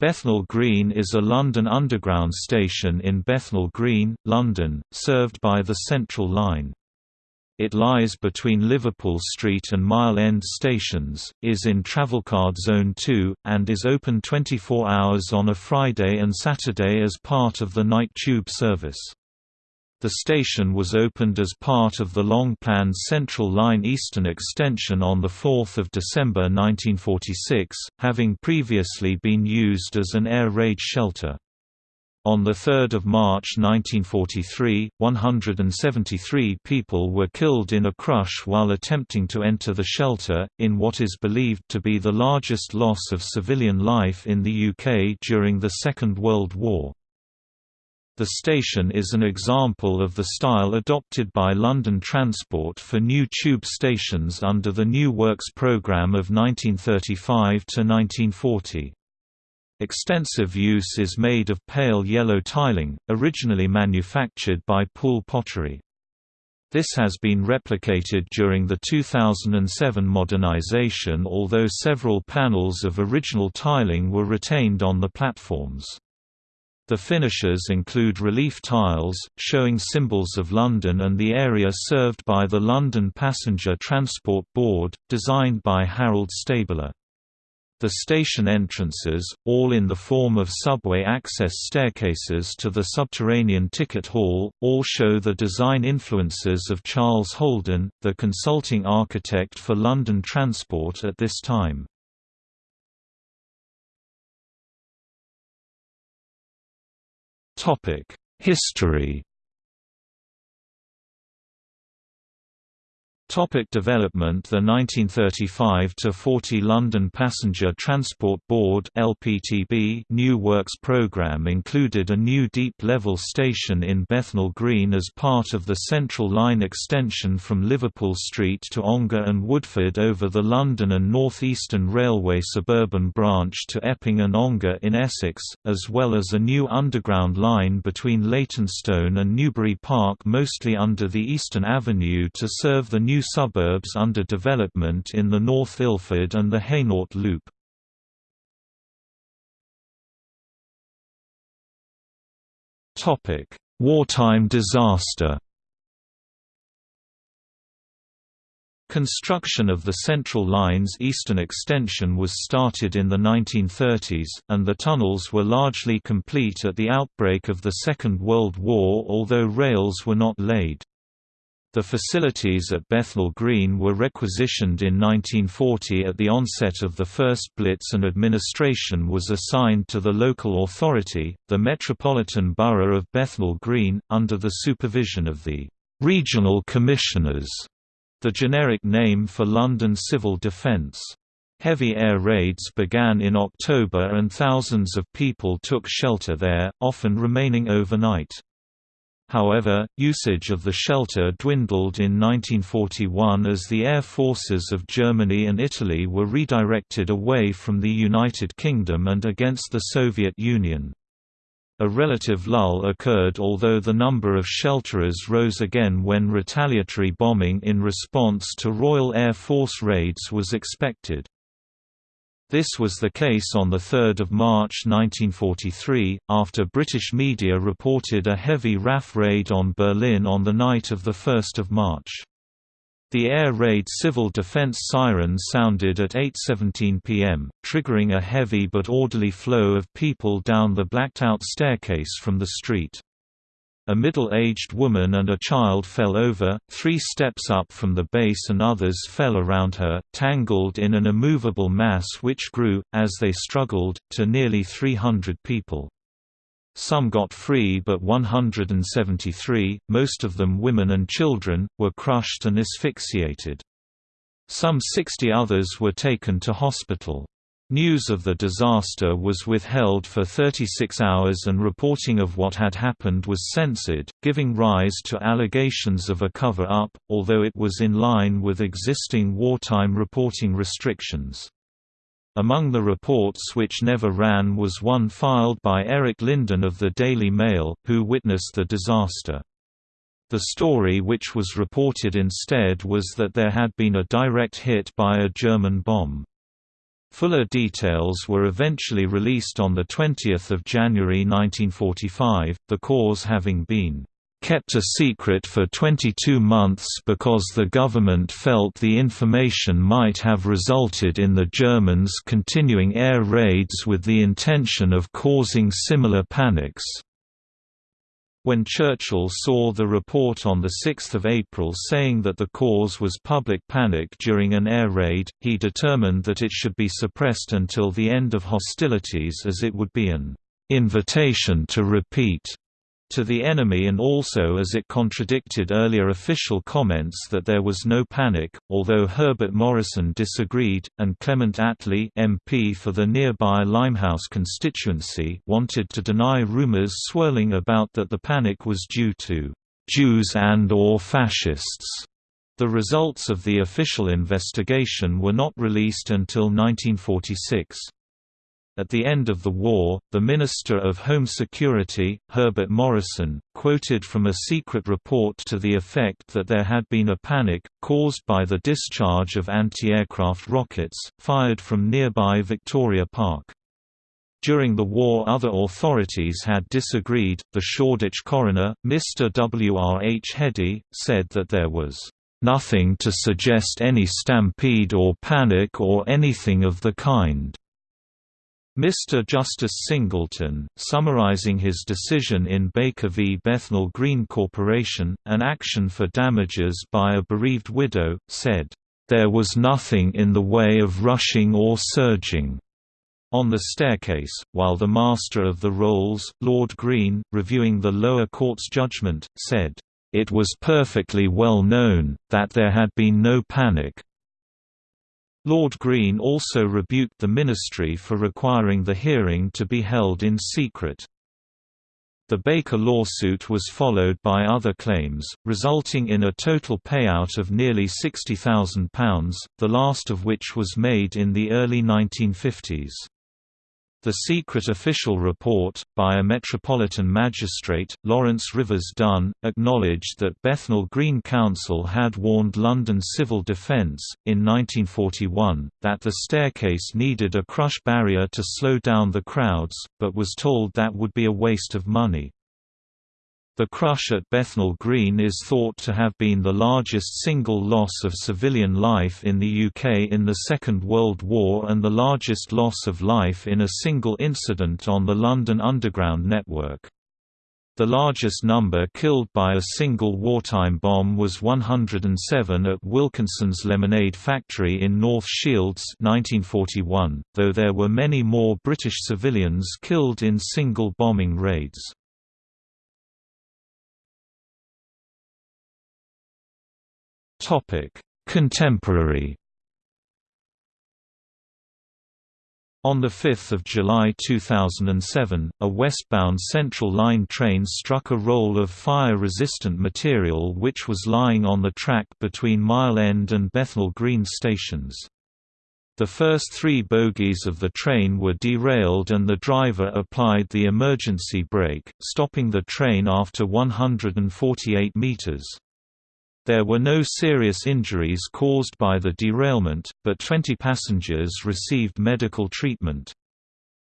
Bethnal Green is a London Underground station in Bethnal Green, London, served by the Central Line. It lies between Liverpool Street and Mile End stations, is in Travelcard Zone 2, and is open 24 hours on a Friday and Saturday as part of the night tube service. The station was opened as part of the long-planned Central Line Eastern Extension on 4 December 1946, having previously been used as an air raid shelter. On 3 March 1943, 173 people were killed in a crush while attempting to enter the shelter, in what is believed to be the largest loss of civilian life in the UK during the Second World War. The station is an example of the style adopted by London Transport for new tube stations under the New Works programme of 1935 to 1940. Extensive use is made of pale yellow tiling, originally manufactured by Poole Pottery. This has been replicated during the 2007 modernisation although several panels of original tiling were retained on the platforms. The finishes include relief tiles, showing symbols of London and the area served by the London Passenger Transport Board, designed by Harold Stabler. The station entrances, all in the form of subway access staircases to the subterranean ticket hall, all show the design influences of Charles Holden, the consulting architect for London Transport at this time. History Topic development. The 1935–40 London Passenger Transport Board LPTB New Works programme included a new deep-level station in Bethnal Green as part of the Central Line extension from Liverpool Street to Ongar and Woodford over the London and North Eastern Railway suburban branch to Epping and Ongar in Essex, as well as a new underground line between Leytonstone and Newbury Park mostly under the Eastern Avenue to serve the new new suburbs under development in the North Ilford and the Hainault Loop. Wartime disaster Construction of the Central Line's eastern extension was started in the 1930s, and the tunnels were largely complete at the outbreak of the Second World War although rails were not laid. The facilities at Bethnal Green were requisitioned in 1940 at the onset of the first Blitz and administration was assigned to the local authority, the Metropolitan Borough of Bethnal Green, under the supervision of the «Regional Commissioners», the generic name for London Civil Defence. Heavy air raids began in October and thousands of people took shelter there, often remaining overnight. However, usage of the shelter dwindled in 1941 as the air forces of Germany and Italy were redirected away from the United Kingdom and against the Soviet Union. A relative lull occurred although the number of shelterers rose again when retaliatory bombing in response to Royal Air Force raids was expected. This was the case on 3 March 1943, after British media reported a heavy RAF raid on Berlin on the night of 1 March. The air raid civil defense siren sounded at 8.17 pm, triggering a heavy but orderly flow of people down the blacked-out staircase from the street. A middle-aged woman and a child fell over, three steps up from the base and others fell around her, tangled in an immovable mass which grew, as they struggled, to nearly 300 people. Some got free but 173, most of them women and children, were crushed and asphyxiated. Some 60 others were taken to hospital. News of the disaster was withheld for 36 hours and reporting of what had happened was censored, giving rise to allegations of a cover-up, although it was in line with existing wartime reporting restrictions. Among the reports which never ran was one filed by Eric Linden of the Daily Mail, who witnessed the disaster. The story which was reported instead was that there had been a direct hit by a German bomb. Fuller details were eventually released on 20 January 1945, the cause having been kept a secret for 22 months because the government felt the information might have resulted in the Germans continuing air raids with the intention of causing similar panics. When Churchill saw the report on 6 April saying that the cause was public panic during an air raid, he determined that it should be suppressed until the end of hostilities as it would be an invitation to repeat to the enemy and also as it contradicted earlier official comments that there was no panic, although Herbert Morrison disagreed, and Clement Attlee MP for the nearby Limehouse constituency wanted to deny rumours swirling about that the panic was due to «Jews and or fascists». The results of the official investigation were not released until 1946. At the end of the war, the Minister of Home Security, Herbert Morrison, quoted from a secret report to the effect that there had been a panic, caused by the discharge of anti-aircraft rockets, fired from nearby Victoria Park. During the war other authorities had disagreed. The Shoreditch coroner, Mr. W. R. H. Heady, said that there was nothing to suggest any stampede or panic or anything of the kind. Mr. Justice Singleton, summarizing his decision in Baker v. Bethnal Green Corporation, an action for damages by a bereaved widow, said, "...there was nothing in the way of rushing or surging." On the staircase, while the Master of the Rolls, Lord Greene, reviewing the lower court's judgment, said, "...it was perfectly well known, that there had been no panic, Lord Greene also rebuked the ministry for requiring the hearing to be held in secret. The Baker lawsuit was followed by other claims, resulting in a total payout of nearly £60,000, the last of which was made in the early 1950s. The secret official report, by a Metropolitan Magistrate, Laurence Rivers Dunne, acknowledged that Bethnal Green Council had warned London Civil Defence, in 1941, that the staircase needed a crush barrier to slow down the crowds, but was told that would be a waste of money. The crush at Bethnal Green is thought to have been the largest single loss of civilian life in the UK in the Second World War and the largest loss of life in a single incident on the London Underground network. The largest number killed by a single wartime bomb was 107 at Wilkinson's Lemonade Factory in North Shields 1941, though there were many more British civilians killed in single bombing raids. Topic: Contemporary. On 5 July 2007, a westbound Central Line train struck a roll of fire-resistant material which was lying on the track between Mile End and Bethnal Green stations. The first three bogies of the train were derailed and the driver applied the emergency brake, stopping the train after 148 meters. There were no serious injuries caused by the derailment, but 20 passengers received medical treatment.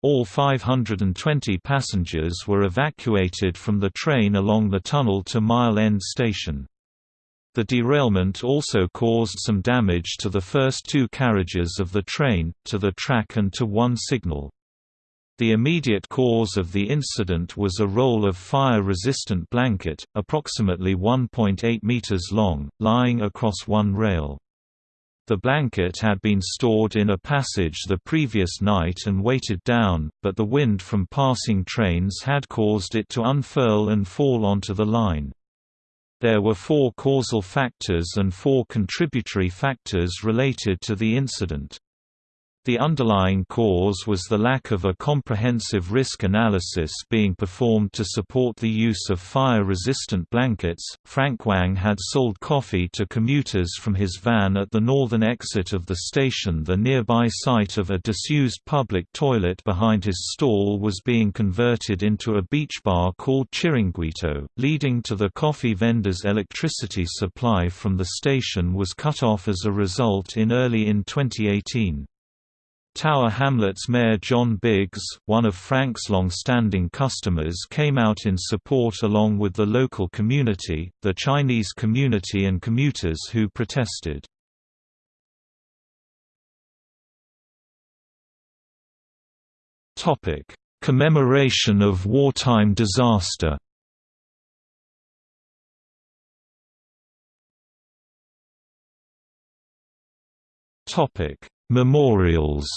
All 520 passengers were evacuated from the train along the tunnel to Mile End Station. The derailment also caused some damage to the first two carriages of the train, to the track and to one signal. The immediate cause of the incident was a roll of fire-resistant blanket, approximately 1.8 meters long, lying across one rail. The blanket had been stored in a passage the previous night and weighted down, but the wind from passing trains had caused it to unfurl and fall onto the line. There were four causal factors and four contributory factors related to the incident. The underlying cause was the lack of a comprehensive risk analysis being performed to support the use of fire-resistant blankets. Frank Wang had sold coffee to commuters from his van at the northern exit of the station. The nearby site of a disused public toilet behind his stall was being converted into a beach bar called Chiringuito, leading to the coffee vendor's electricity supply from the station was cut off as a result in early in 2018. Tower Hamlets Mayor John Biggs, one of Frank's long-standing customers came out in support along with the local community, the Chinese community and commuters who protested. Commemoration of wartime disaster Memorials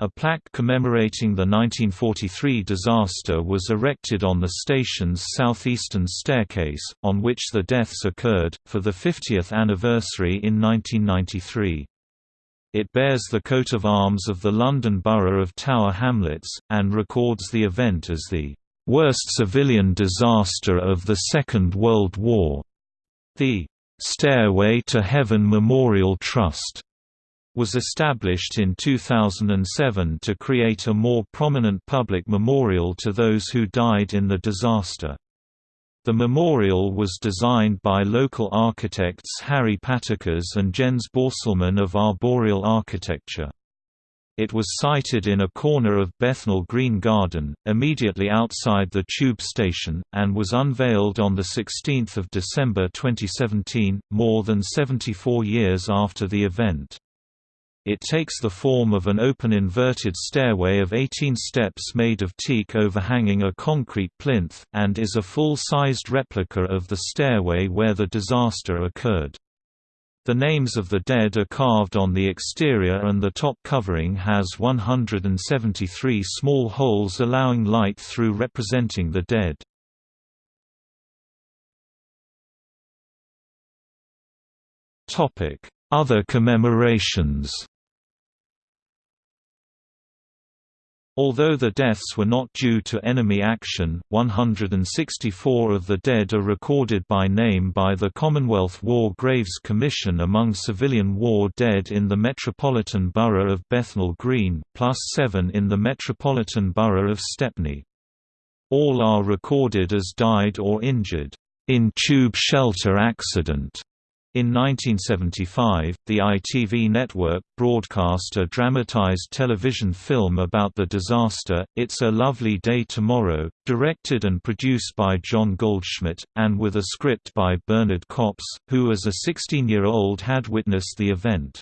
A plaque commemorating the 1943 disaster was erected on the station's southeastern staircase, on which the deaths occurred, for the 50th anniversary in 1993. It bears the coat of arms of the London Borough of Tower Hamlets, and records the event as the "...worst civilian disaster of the Second World War." The "...Stairway to Heaven Memorial Trust." was established in 2007 to create a more prominent public memorial to those who died in the disaster. The memorial was designed by local architects Harry Paticas and Jens Borstelmann of Arboreal Architecture. It was sited in a corner of Bethnal Green Garden, immediately outside the tube station, and was unveiled on 16 December 2017, more than 74 years after the event. It takes the form of an open inverted stairway of 18 steps made of teak overhanging a concrete plinth, and is a full-sized replica of the stairway where the disaster occurred. The names of the dead are carved on the exterior and the top covering has 173 small holes allowing light through representing the dead. Other commemorations Although the deaths were not due to enemy action, 164 of the dead are recorded by name by the Commonwealth War Graves Commission among civilian war dead in the Metropolitan Borough of Bethnal Green, plus seven in the Metropolitan Borough of Stepney. All are recorded as died or injured, in tube shelter accident in 1975, the ITV network broadcast a dramatized television film about the disaster, It's a Lovely Day Tomorrow, directed and produced by John Goldschmidt, and with a script by Bernard Kops, who as a 16-year-old had witnessed the event.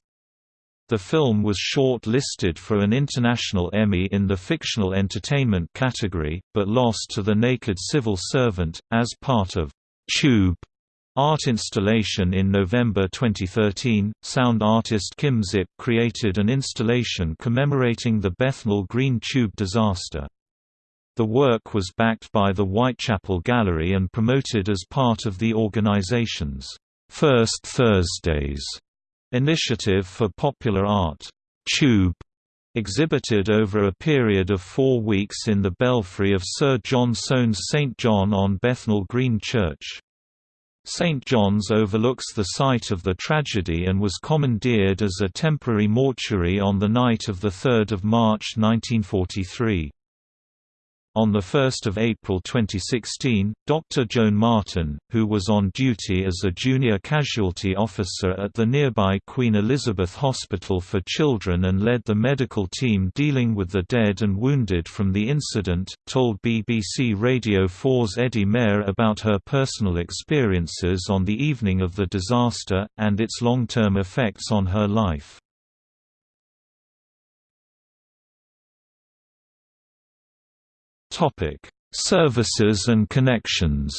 The film was short-listed for an International Emmy in the Fictional Entertainment category, but lost to The Naked Civil Servant, as part of Tube Art installation In November 2013, sound artist Kim Zip created an installation commemorating the Bethnal Green Tube disaster. The work was backed by the Whitechapel Gallery and promoted as part of the organization's First Thursdays initiative for popular art. Tube exhibited over a period of four weeks in the belfry of Sir John Soane's St John on Bethnal Green Church. St. John's overlooks the site of the tragedy and was commandeered as a temporary mortuary on the night of 3 March 1943. On 1 April 2016, Dr. Joan Martin, who was on duty as a junior casualty officer at the nearby Queen Elizabeth Hospital for Children and led the medical team dealing with the dead and wounded from the incident, told BBC Radio 4's Eddie Mair about her personal experiences on the evening of the disaster, and its long-term effects on her life. Topic: Services and connections.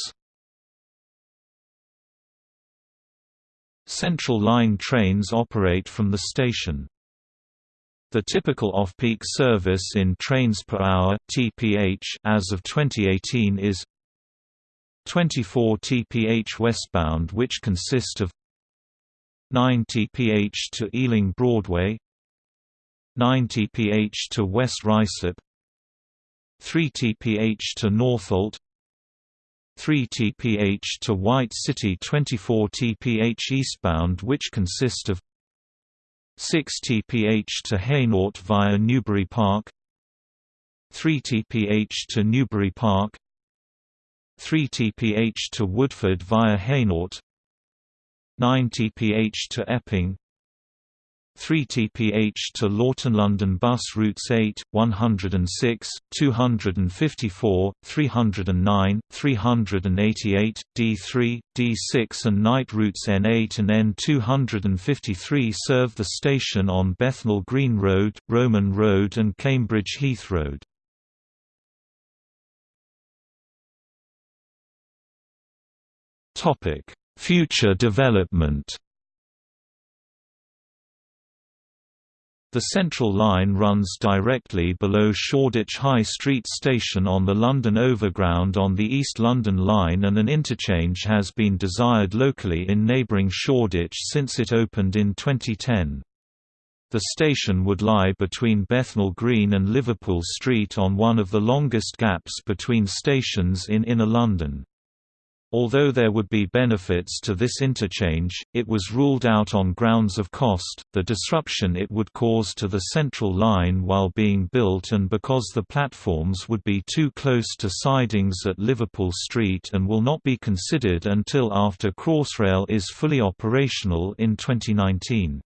Central Line trains operate from the station. The typical off-peak service in trains per hour (TPH) as of 2018 is 24 TPH westbound which consist of 9 TPH to Ealing Broadway 9 TPH to West Ruislip 3 TPH to Northolt 3 TPH to White City 24 TPH eastbound which consist of 6 TPH to Hainault via Newbury Park 3 TPH to Newbury Park 3 TPH to Woodford via Hainault 9 TPH to Epping 3 TPH to Loughton London Bus Routes 8, 106, 254, 309, 388, D3, D6 and night routes N8 and N253 serve the station on Bethnal Green Road, Roman Road and Cambridge Heath Road. Future development The Central Line runs directly below Shoreditch High Street station on the London Overground on the East London Line and an interchange has been desired locally in neighbouring Shoreditch since it opened in 2010. The station would lie between Bethnal Green and Liverpool Street on one of the longest gaps between stations in Inner London. Although there would be benefits to this interchange, it was ruled out on grounds of cost, the disruption it would cause to the central line while being built and because the platforms would be too close to sidings at Liverpool Street and will not be considered until after Crossrail is fully operational in 2019.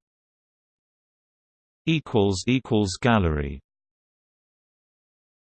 Gallery